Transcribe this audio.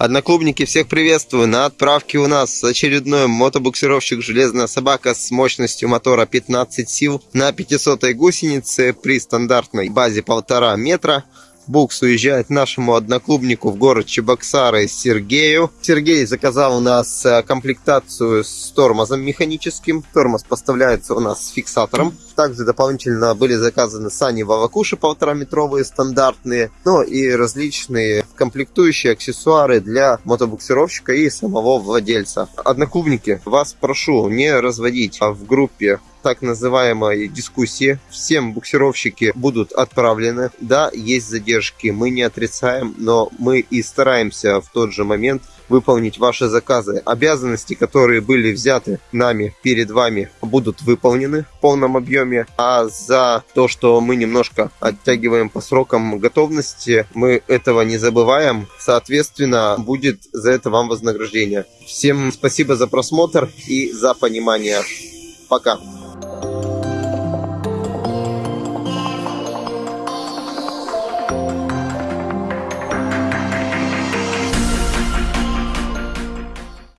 Одноклубники, всех приветствую. На отправке у нас очередной мотобуксировщик «Железная собака» с мощностью мотора 15 сил на 500 гусенице при стандартной базе 1,5 метра. Букс уезжает нашему одноклубнику в город Чебоксары Сергею. Сергей заказал у нас э, комплектацию с тормозом механическим. Тормоз поставляется у нас с фиксатором. Также дополнительно были заказаны сани Вавакуши полтора-метровые стандартные, ну и различные комплектующие аксессуары для мотобуксировщика и самого владельца. Одноклубники, вас прошу не разводить в группе так называемой дискуссии. Всем буксировщики будут отправлены. Да, есть задержки, мы не отрицаем, но мы и стараемся в тот же момент выполнить ваши заказы. Обязанности, которые были взяты нами перед вами, будут выполнены в полном объеме. А за то, что мы немножко оттягиваем по срокам готовности, мы этого не забываем. Соответственно, будет за это вам вознаграждение. Всем спасибо за просмотр и за понимание. Пока.